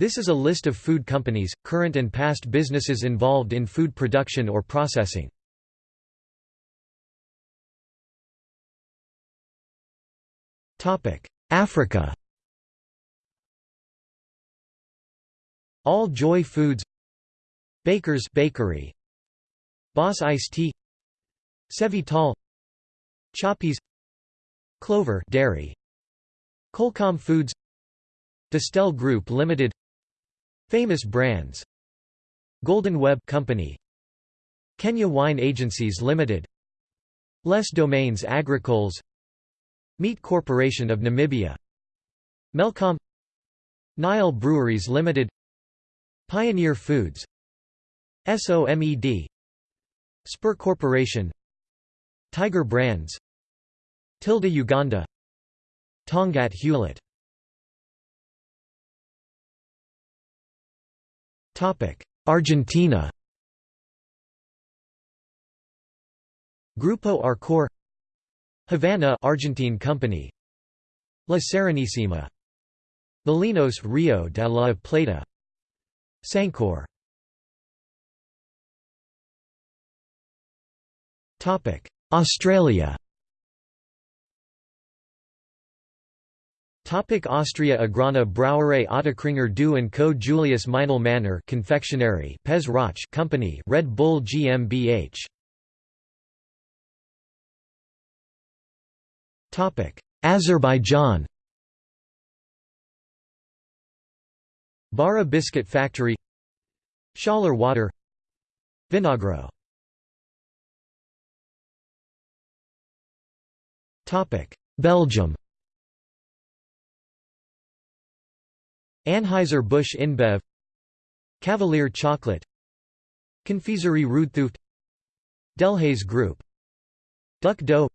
This is a list of food companies, current and past businesses involved in food production or processing. Africa All Joy Foods Bakers Bakery Boss Ice Tea Cevital Choppies Clover Dairy Colcom Foods Distell Group Limited Famous Brands. Golden Web Company. Kenya Wine Agencies Limited. Les Domaines Agricoles. Meat Corporation of Namibia. Melcom. Nile Breweries Limited. Pioneer Foods. SOMED Spur Corporation. Tiger Brands. Tilda Uganda. Tongaat Hulett Argentina Grupo Arcor Havanna Argentine company La Serenissima Molinos Rio de la Plata Sancor Australia Topic Austria Agrana Brauerei Ottakringer Du & Co. Julius Meinl Manner Confectionery Pez Roch Company Red Bull GmbH Topic Azerbaijan Bara Biscuit Factory Schaller Water Vinagro Belgium Anheuser-Busch InBev Cavalier Chocolate Confiserie Roodthooft Delhaize Group Duck Dough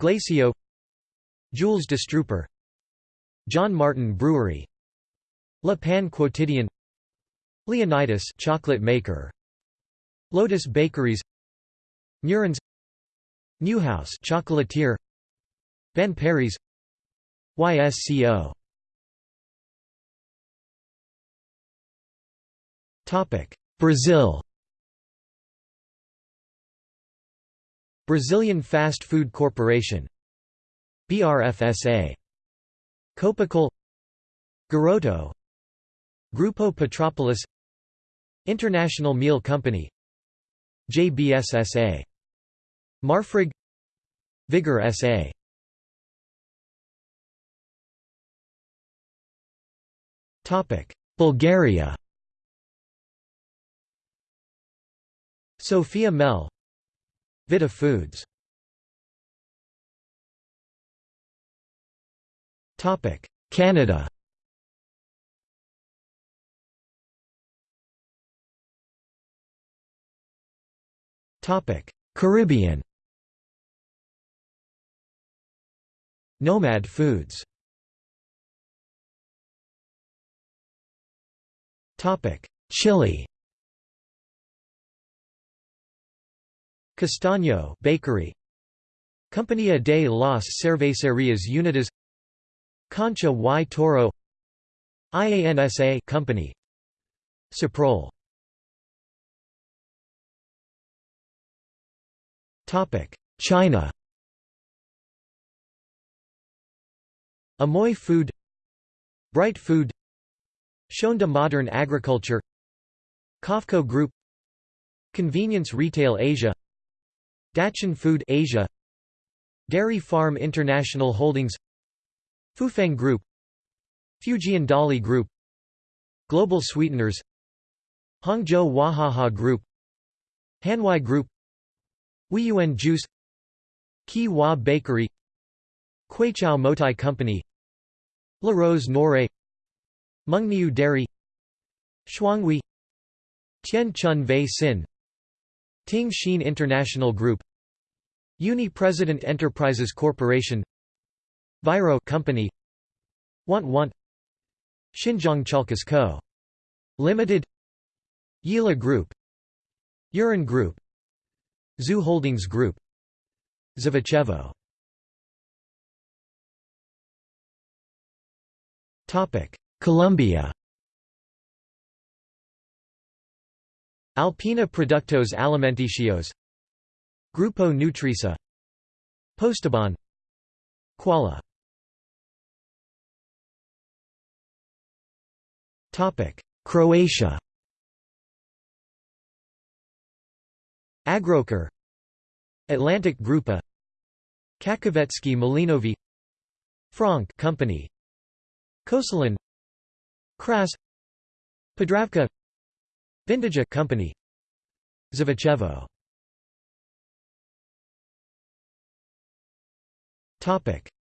Glacio Jules de Strooper John Martin Brewery Le Pain Quotidien Leonidas chocolate maker Lotus Bakeries Murins Neuhaus chocolatier Ben Perry's YSCO Brazil Brazilian Fast Food Corporation BRFSA Copacol Garoto Grupo Petropolis International Meal Company JBSSA Marfrig Vigor SA Bulgaria Sofia Mel. Vita Foods. Canada. Topic Caribbean. Nomad Foods. Topic Chile Castaño bakery. Compañía de las Cervecerías Unidas. Concha y Toro. IANSA company. Ciprol Topic China. Amoy Food. Bright Food. Shonda Modern Agriculture. COFCO Group. Convenience Retail Asia Dachan Food Asia Dairy Farm International Holdings Fufeng Group Fujian Dali Group Global Sweeteners Hangzhou Wahaha Group Hanwai Group Huiyuan Juice Kee Wah Bakery Kweichow Moutai Company La Rose Noire Mengniu Dairy Shuanghui Tian Chun Wei Sin Ting Hsin International Group Uni President Enterprises Corporation Viro Company Want Want Xinjiang Chalkas Co. Limited Yili Group Yurun Group Zoo Holdings Group Zvichevo Topic Colombia. Alpina Productos Alimenticios. Grupo Nutrisa Postobon. Quala Croatia. Agrokor. Atlantic Grupa. Kakovetsky Malinovi. Franck Company. Kosalin Kras. Podravka. Vindija Company. Zavichevo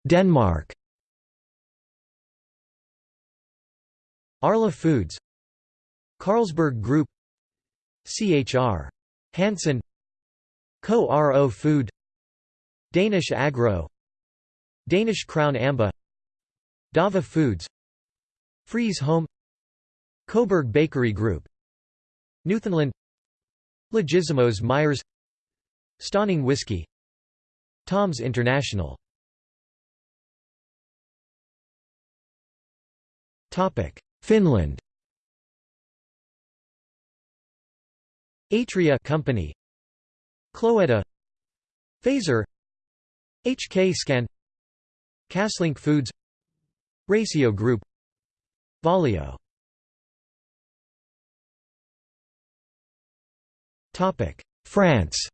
Denmark. Arla Foods. Carlsberg Group. CHR Hansen. Co-RO Food. Danish Agro. Danish Crown Amba. Dava Foods. Freeze Home. Kohberg Bakery Group. Newfoundland. Legissimos Myers. Stauning Whiskey. Tom's International Finland. Atria Company. Cloetta. Fazer HK Scan. Kaslink Foods. Raisio Group. Valio. Topic. France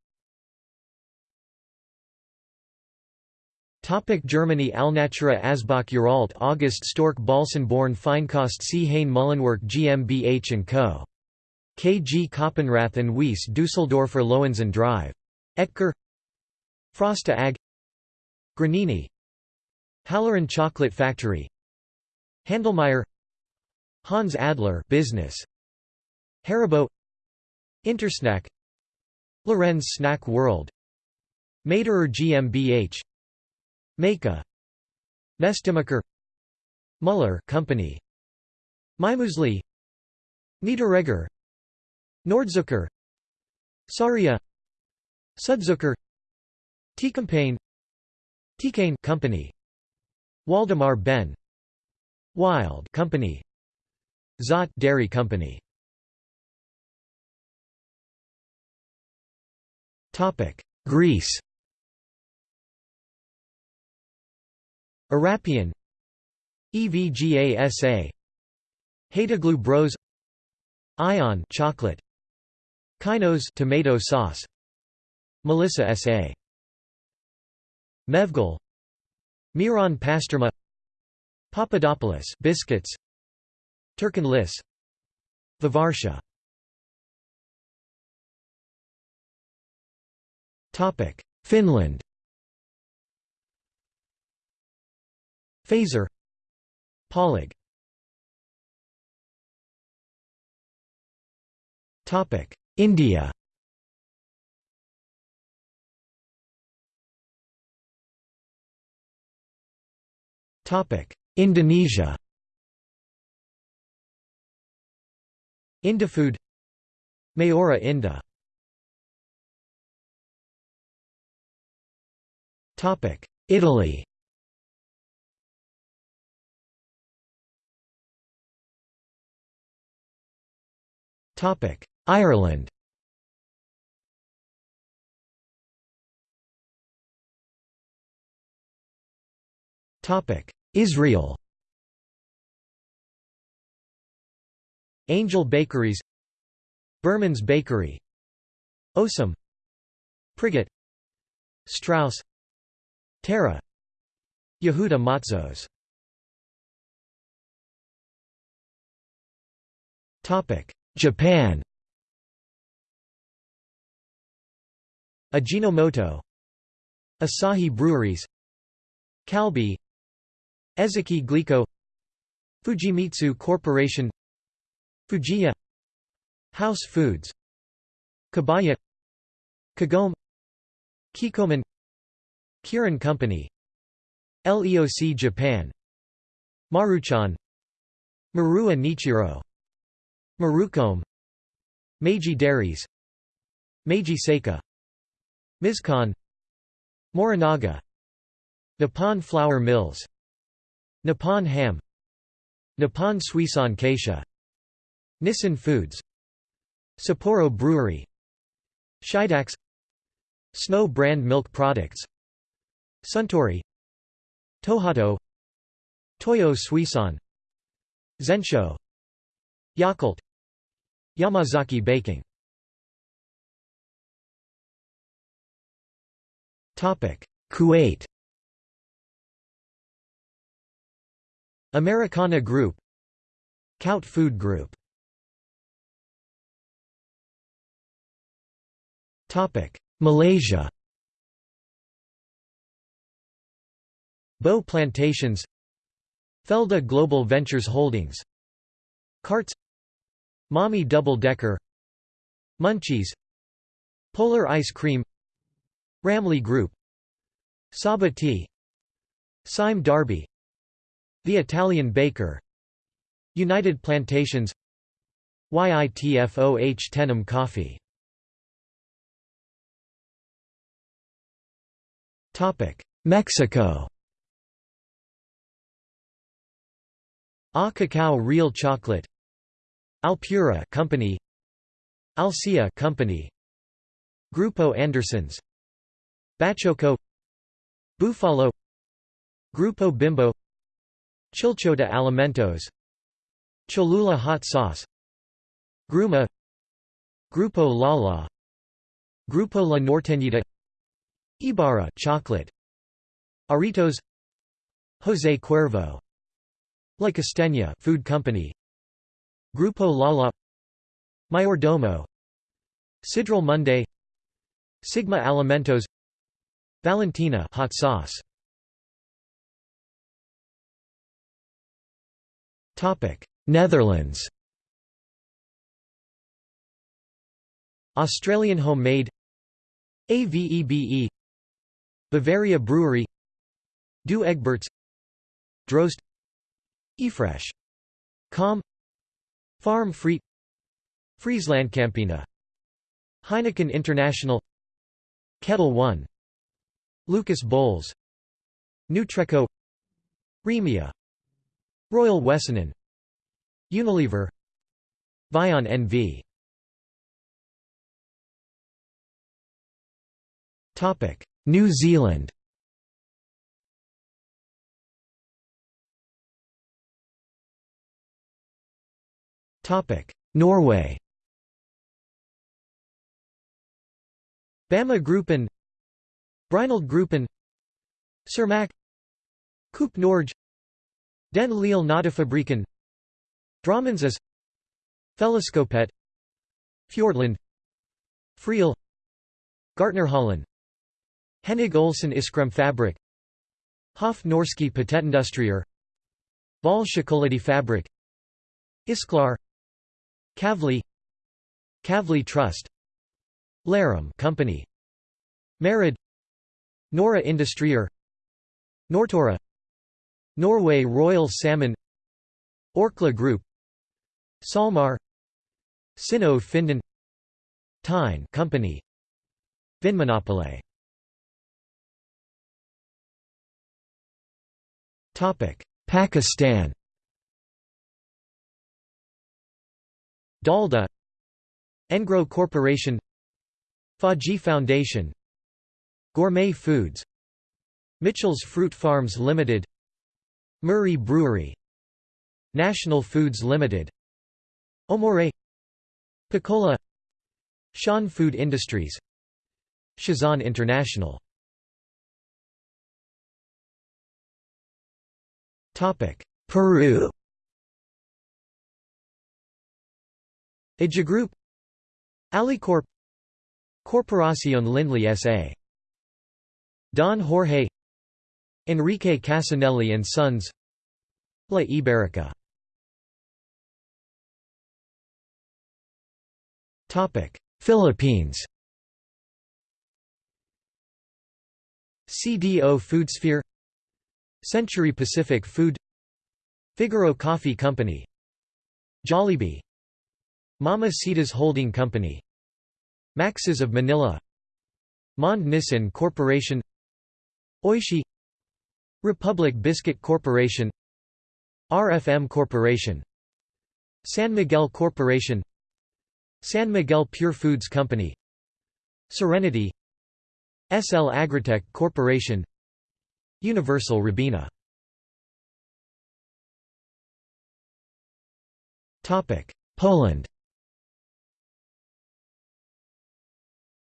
Topic Germany Alnatura Asbach Uralt August Storck Bahlsen Born Feinkost C. Hain Mullenwerk GmbH & Co. KG Koppenrath Weiss Düsseldorfer Lohensen Drive. Oetker. Frosta AG. Granini. Halloren Chocolate Factory. Handelmeier Hans Adler business. Haribo. Intersnack. Lorenz Snack World. Maderer GmbH Meka Nestimaker Muller Company. Mymuesli Niederegger Nordzucker. Saria. Sudzucker. Teekampagne Teekanne Company. Waldemar Behn. Wild Company. Zott Dairy Company. Topic. Greece Arapian EVGASA Haitoglou Bros Ion chocolate Kyknos tomato sauce Melissa S.A. Mevgal Miron Pasterma Papadopoulos biscuits Turkin Lis Vivartia Topic Finland Polig Topic India. Topic Indonesia. Indofood. Mayora Topic Italy Ireland. Topic. Israel. Angel Bakeries. Berman's Bakery. Osem Prigat Strauss. Terra. Yehuda Matzos Japan. Ajinomoto. Asahi Breweries. Calbee Ezaki Glico Fujimitsu Corporation. Fujiya. House Foods. Kabaya Kagome. Kikkoman Kirin Company. LEOC Japan. Maruchan. Maruha Nichiro Marucome Meiji Dairies Meiji Seika Mizkan Morinaga Nippon Flour Mills Nippon Ham Nippon Suisan Kaisha Nissin Foods Sapporo Brewery Shidax Snow brand milk products Suntory Tohato Toyo Suisan Zensho Yakult Yamazaki Baking. Topic. Kuwait. Americana Group. Kout Food Group. Topic. Malaysia. Bow Plantations. Felda Global Ventures Holdings. Carts Mamee Double Decker Munchies Polar Ice Cream Ramly Group Sabah Tea Sime Darby The Italian Baker United Plantations YITFOH Tenom Coffee. Mexico. A Cacao Real Chocolate Alpura Company Alcia Company Grupo Andersons Bachoco Bufalo Grupo Bimbo Chilchota Alimentos Cholula Hot Sauce Gruma Grupo Lala Grupo La Norteñita Ibarra chocolate Aritos José Cuervo La Costeña food company Grupo Lala Mayordomo Sidral Mundet Sigma Alimentos Valentina hot sauce. Topic Netherlands. Australian homemade AVEBE Bavaria Brewery Douwe Egberts Drost Efresh Com Farm Free Frieslandcampina Heineken International Ketel One Lucas Bols Nutreco Remia Royal Wessanen Unilever Vion NV New Zealand Norway Bama Gruppen Brynhild Gruppen Cermaq Coop Norge Den Lille Nadefabriken Dramensas Felleskjøpet Fjordland Friel Gartnerhallen Hennig Olsen Fabrik Hof Norske Patentindustrier Val Fabrik Isklar Kavli Kavli Trust Larum Company Merid Nora Industrier Nortura Norway Royal Salmon Orkla Group Salmar Sino Finden Tine Company Vinmonopolet Topic Pakistan Dalda Engro Corporation Fauji Foundation Gourmet Foods Mitchell's Fruit Farms Limited Murree Brewery National Foods Limited Omore Picola Shan Food Industries Shazan International. Peru Group Alicorp Corporación Lindley S.A. Don Jorge Enrique Casanelli and Sons La Iberica Philippines CDO Foodsphere Century Pacific Food Figaro Coffee Company Jollibee Mama Sita's Holding Company. Max's of Manila. Monde Nissin Corporation. Oishi. Republic Biscuit Corporation. RFM Corporation. San Miguel Corporation. San Miguel Pure Foods Company. Serenity. SL Agritech Corporation. Universal Robina Poland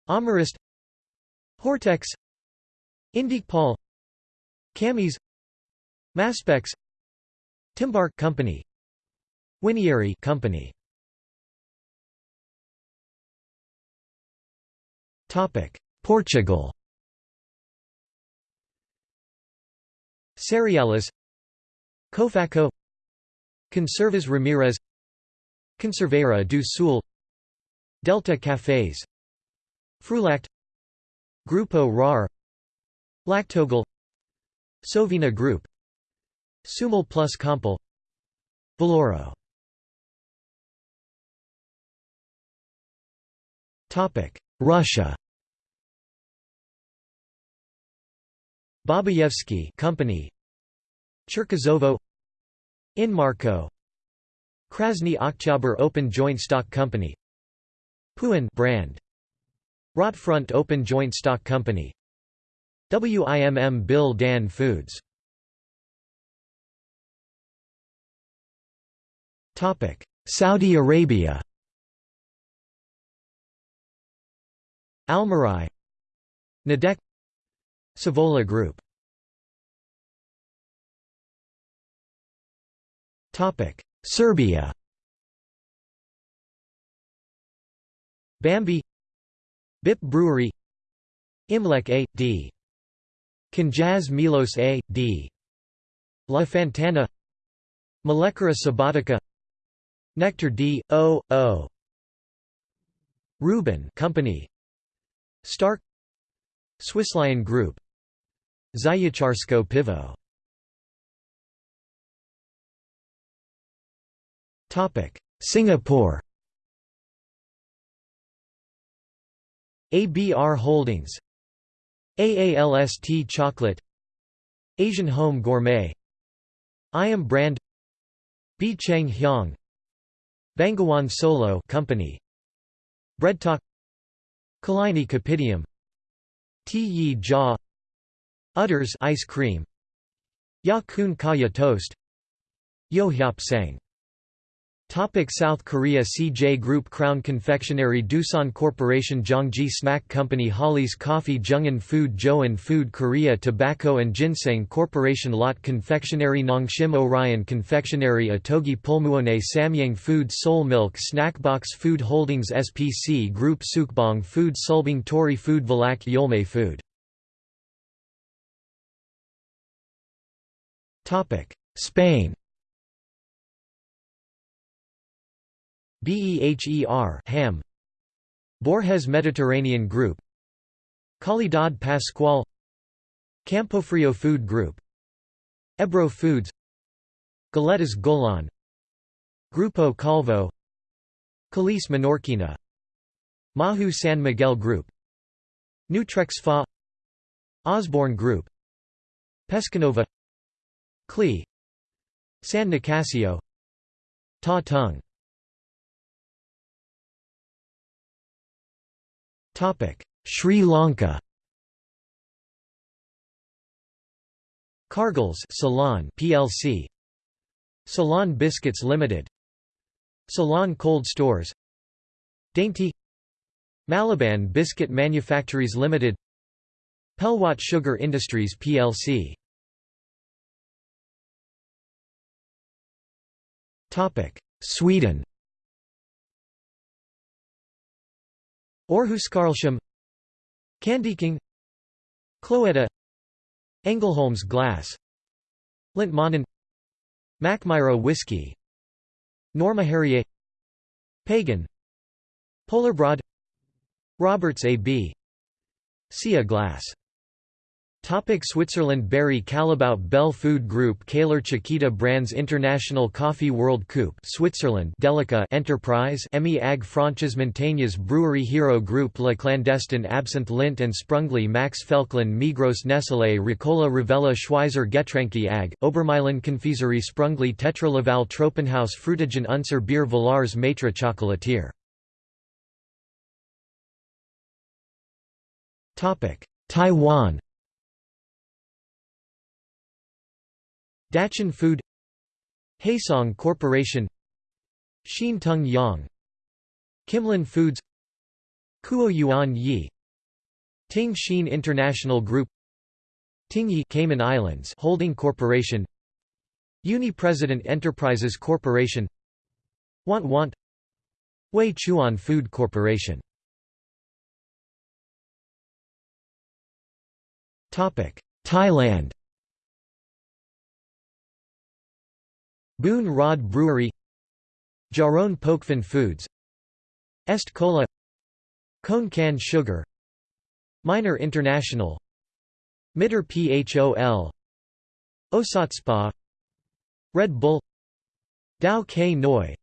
Amarist Hortex Indykpol Kamis Maspex Timbar Company Winiary Company. Topic Portugal. Cerealis Cofaco. Conservas Ramirez. Conserveira do Sul. Delta Cafés Frulact Grupo RAR Lactogal Sovina Group Sumol plus Compal Valoro. Russia. Babayevsky Company Cherkizovo Inmarko Krasny Oktyabr Open Joint Stock Company Puin brand Rotfront Open Joint Stock Company. WIMM Bill Dan Foods. Saudi Arabia. Almarai. Nadec. Savola Group. Serbia. Bambi BIP Brewery Imlek A. D. Knjaz Milos A. D. La Fantana Mlekara Subotica Nectar D. O. O. Rubin Company Stark Swisslion Group Zayacharsko Pivo Singapore ABR Holdings AALST Chocolate Asian Home Gourmet Iam Brand Bee Cheng Hiang Bengawan Solo Company Breadtalk Killiney Kopitiam T Yi Jia Udders ice cream Ya Kun Kaya toast Yeo Hiap Seng Topic South Korea CJ Group Crown Confectionery Doosan Corporation Jongji Snack Company Holly's Coffee Jungin Food Joan Food Korea Tobacco and Ginseng Corporation Lotte Confectionery Nongshim Orion Confectionery Ottogi Pulmuone Samyang Food Seoul Milk Snackbox Food Holdings SPC Group Sukbong Food Sulbing Tori Food Valak Yolme Food Spain BEHER Ham. Borges Mediterranean Group. Calidad Pascual. Campofrio Food Group. Ebro Foods. Galetas Golan. Grupo Calvo. Calice Menorquina. Mahou San Miguel Group. Nutrex Fa. Osborne Group. Pescanova. Clee San Nicasio. Ta Tung Sri Lanka Cargills Ceylon plc Ceylon Biscuits Limited Ceylon Cold Stores Dainty Maliban Biscuit Manufactories Limited Pelwatte Sugar Industries plc Sweden Århuskarlshamn Candyking Cloetta Engelholms Glass Lantmännen Mackmyra Whiskey Norma Harrier Pagan Polarbrod Roberts AB Sia Glass Topic Switzerland Barry Callebaut Bell Food Group Cailler Chiquita Brands International Coffee World Coupe Switzerland Delica Enterprise Emmi Ag Franches Mantegna's Brewery Hero Group La Clandestine Absinthe Lindt and Sprungli Max Felchlin Migros Nestlé Ricola Rivella Schweizer Getränke Ag, Obermeilen Confiserie Sprungli Tetra Laval Tropenhaus Frutigen Unser Bier Villars Maitre Chocolatier. Taiwan. Dachan Food Haisong Corporation Hsin Tung Yang Kimlan Foods Kuo Yuan Yi Ting Hsin International Group Tingyi Cayman Islands Holding Corporation Uni President Enterprises Corporation Want Want Wei Chuan Food Corporation. Thailand Boon Rawd Brewery Charoen Pokphand Foods Est Cola Khon Kaen Sugar Minor International Mitr Phol Osotspa Red Bull Tao Kae Noi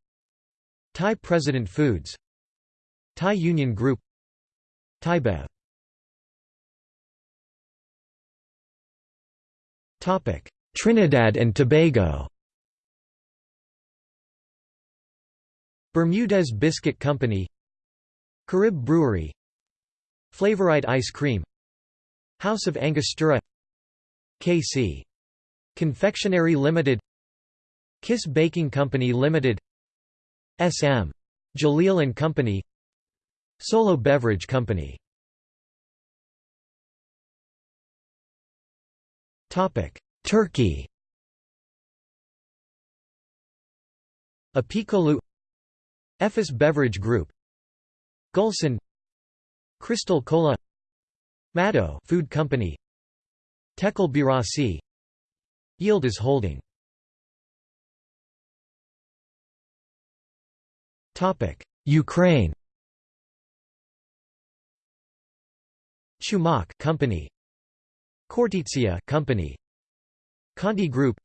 Thai President Foods Thai Union Group Thaibev Topic Trinidad and Tobago Bermudez Biscuit Company Carib Brewery Flavorite Ice Cream House of Angostura KC. Confectionery Limited Kiss Baking Company Limited SM. Jaleel and Company Solo Beverage Company Turkey Apikolu Efes Beverage Group. Gulson Crystal Cola. Mado Food Company. Tekel Birasi is Holding. Topic Ukraine. Chumak Company. Kortitsia Company. Conti Group.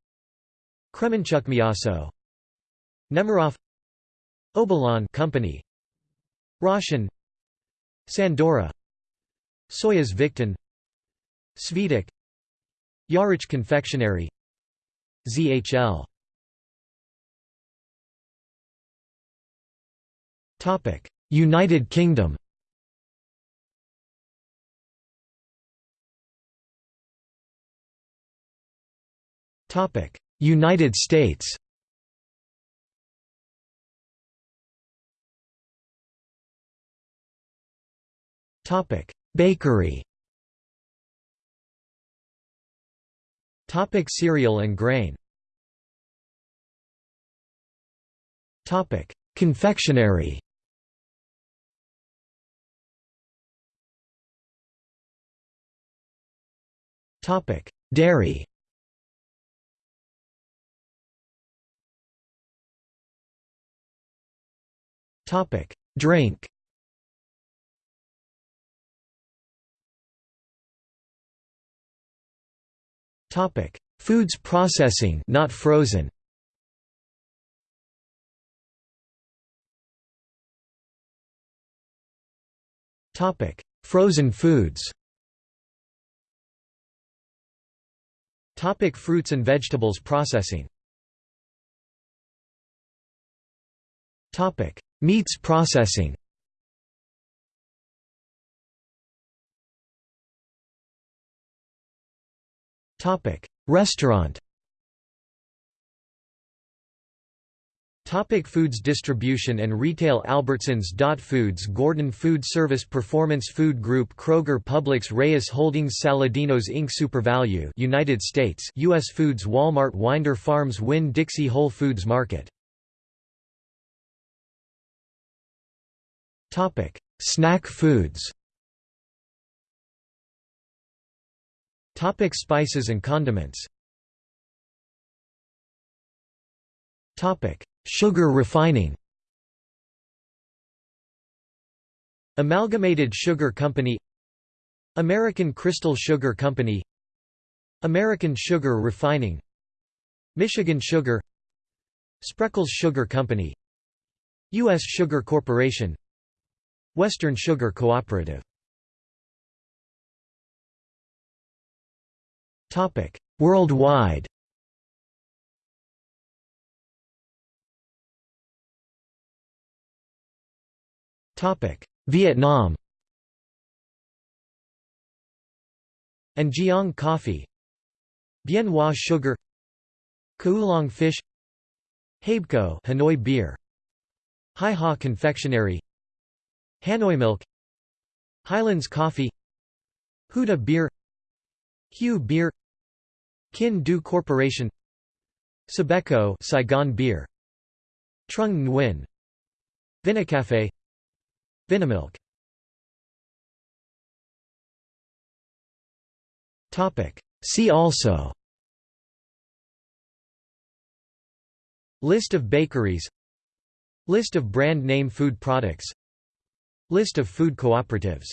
Kremenchuk Miaso. Nemirov Obolon Company Roshen Sandora Soyuz Victon Yarich Confectionery ZHL Topic United Kingdom. Topic United States Bakery. Topic: Cereal and grain. Topic: Confectionery. Topic: Dairy. Topic: Drink. Topic: Foods processing, not frozen. Topic: Frozen foods. Topic: Fruits and vegetables processing. Topic: Meats processing. Topic: Restaurant. Topic foods distribution and retail Albertsons Dot Foods Gordon Food Service Performance Food Group Kroger Publix Reyes Holdings Saladinos Inc. SuperValu United States U.S. Foods Walmart Winder Farms Winn-Dixie Whole Foods Market Topic Snack foods Topic spices and condiments. Topic Sugar refining. Amalgamated Sugar Company. American Crystal Sugar Company. American Sugar Refining. Michigan Sugar. Spreckels Sugar Company. U.S. Sugar Corporation. Western Sugar Cooperative Topic: Worldwide. Topic: Vietnam. and Jiang Coffee. Bien Hoa Sugar. Koolong Fish. Habeco Hanoi Beer. Hai Ha Confectionery. Hanoi Milk. Highlands Coffee. Huda Beer. Hue Beer Kinh Do Corporation Sabeco Saigon Beer Trung Nguyen Vinacafe Vinamilk. Topic. See also. List of bakeries. List of brand name food products. List of food cooperatives